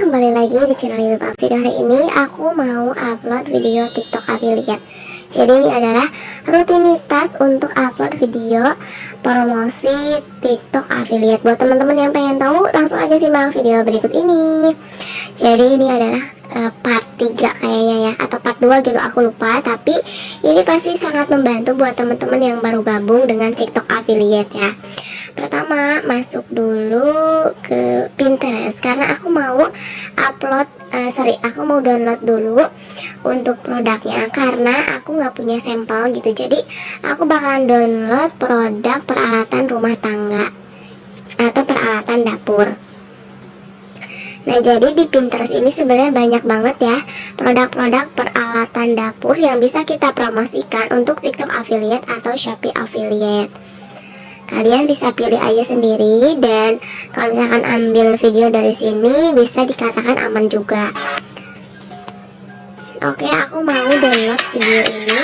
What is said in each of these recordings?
kembali lagi di channel youtube Afi Hari ini aku mau upload video tiktok affiliate Jadi ini adalah rutinitas untuk upload video promosi tiktok affiliate Buat teman-teman yang pengen tahu langsung aja simak video berikut ini. Jadi ini adalah uh, part 3 kayaknya ya Atau part 2 gitu aku lupa. Tapi ini pasti sangat membantu buat teman-teman yang baru gabung dengan tiktok affiliate ya Pertama masuk dulu ke Pinterest. Karena aku mau upload uh, sorry aku mau download dulu untuk produknya. Karena aku nggak punya sampel gitu. Jadi aku bakalan download produk peralatan rumah tangga atau peralatan dapur. Nah jadi di Pinterest ini sebenarnya banyak banget ya produk-produk peralatan dapur yang bisa kita promosikan untuk TikTok affiliate atau Shopee affiliate kalian bisa pilih aja sendiri dan kalau misalkan ambil video dari sini bisa dikatakan aman juga. Oke aku mau download video ini.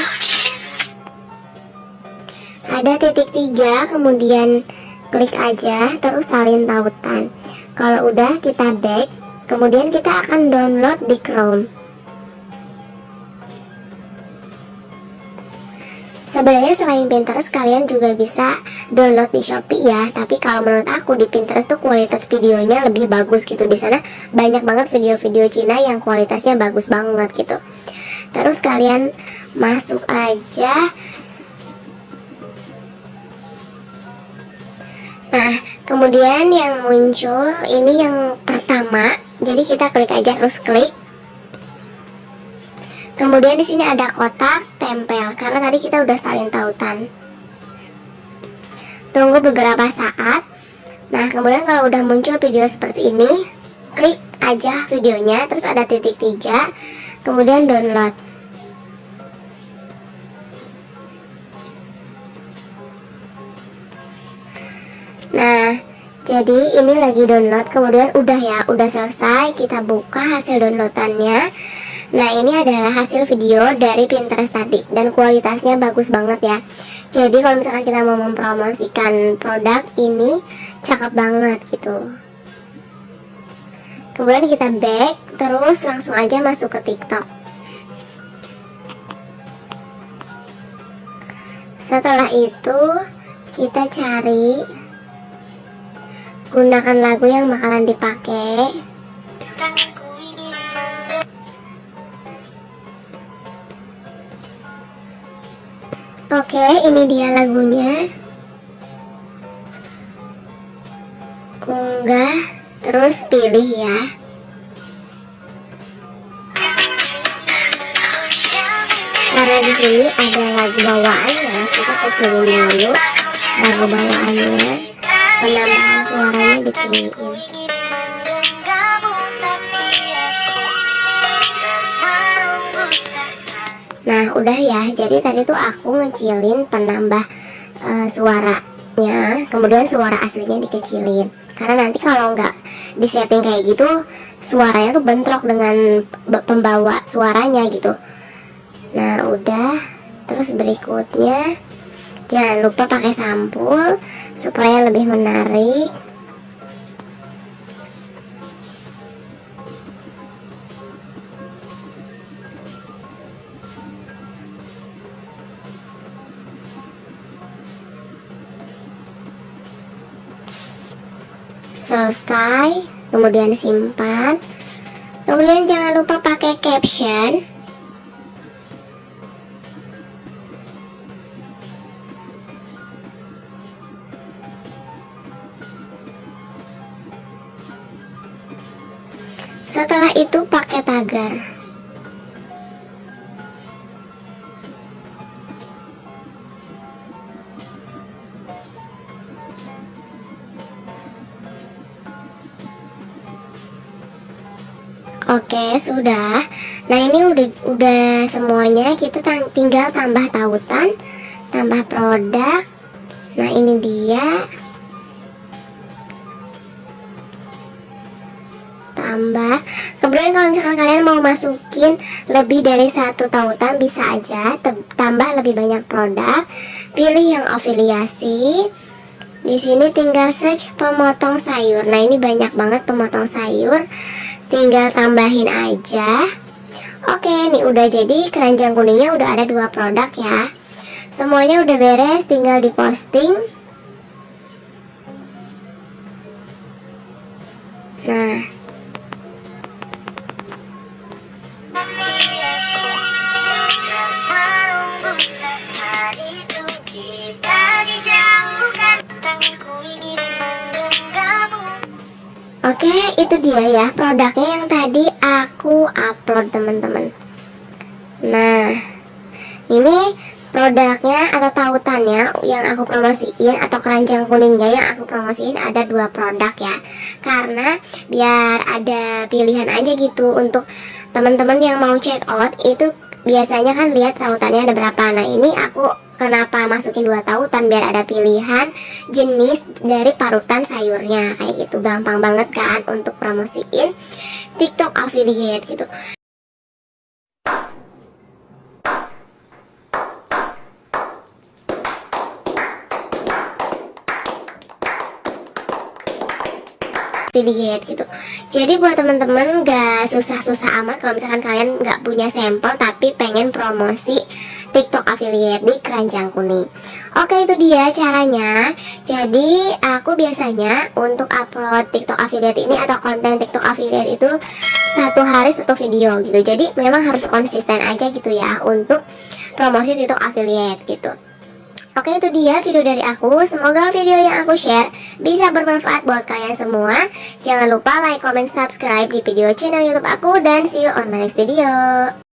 Ada titik tiga kemudian klik aja terus salin tautan. Kalau udah kita back. Kemudian kita akan download di Chrome Sebenarnya selain Pinterest kalian juga bisa download di Shopee ya. Tapi kalau menurut aku di Pinterest tuh kualitas videonya lebih bagus gitu. Di sana banyak banget video-video Cina yang kualitasnya bagus banget gitu. Terus kalian masuk aja. Nah, kemudian yang muncul ini yang pertama. Jadi kita klik aja terus klik Kemudian di sini ada kotak tempel karena tadi kita udah salin tautan. Tunggu beberapa saat. Nah, kemudian kalau udah muncul video seperti ini, klik aja videonya, terus ada titik tiga, kemudian download. Nah, jadi ini lagi download, kemudian udah ya, udah selesai, kita buka hasil downloadannya. Nah ini adalah hasil video dari Pinterest tadi dan kualitasnya bagus banget ya. Jadi kalau misalkan kita mau mempromosikan produk ini cakep banget gitu. Kemudian kita back terus langsung aja masuk ke TikTok. Setelah itu kita cari gunakan lagu yang bakalan dipakai Oke, ini dia lagunya. Unggah, terus pilih ya. Karena di sini ada lagu bawaannya, kita kecilin dulu lagu bawaannya. Penambahan suaranya ditinggiin. Udah ya. Jadi tadi tuh aku ngecilin penambah uh, suaranya. Kemudian suara aslinya dikecilin. Karena nanti kalau nggak disetting kayak gitu Suaranya tuh bentrok dengan pembawa suaranya gitu. Nah udah. Terus berikutnya Jangan lupa pakai sampul Supaya lebih menarik selesai kemudian simpan. Kemudian jangan lupa pakai caption. Setelah itu pakai tagar Oke, sudah. Nah, ini udah udah semuanya. Kita tinggal tambah tautan, tambah produk. Nah, ini dia. Tambah. Kemudian kalau misalkan kalian mau masukin lebih dari satu tautan bisa aja tambah lebih banyak produk. Pilih yang afiliasi. Di sini tinggal search pemotong sayur. Nah, ini banyak banget pemotong sayur tinggal tambahin aja. Oke nih udah jadi. Keranjang kuningnya udah ada dua produk ya. Semuanya udah beres tinggal diposting. Nah Oke, itu dia ya produknya yang tadi aku upload teman-teman. Nah, ini produknya atau tautannya yang aku promosiin atau keranjang kuningnya yang aku promosiin ada dua produk ya. Karena biar ada pilihan aja gitu untuk teman-teman yang mau check out itu biasanya kan lihat tautannya ada berapa. Nah, ini aku Kenapa masukin dua tautan biar ada pilihan jenis dari parutan sayurnya? Kayak gitu gampang banget kan untuk promosiin TikTok affiliate gitu. affiliate gitu. Jadi buat teman-teman gak susah-susah amat. Kalau misalkan kalian gak punya sampel tapi pengen promosi TikTok affiliate di keranjang kuning. Oke itu dia caranya. Jadi aku biasanya untuk upload TikTok affiliate ini atau konten TikTok affiliate itu satu hari satu video gitu. Jadi memang harus konsisten aja gitu ya untuk promosi TikTok affiliate gitu. Oke itu dia video dari aku. Semoga video yang aku share bisa bermanfaat buat kalian semua. Jangan lupa like, comment, subscribe di video channel youtube aku. Dan see you on my next video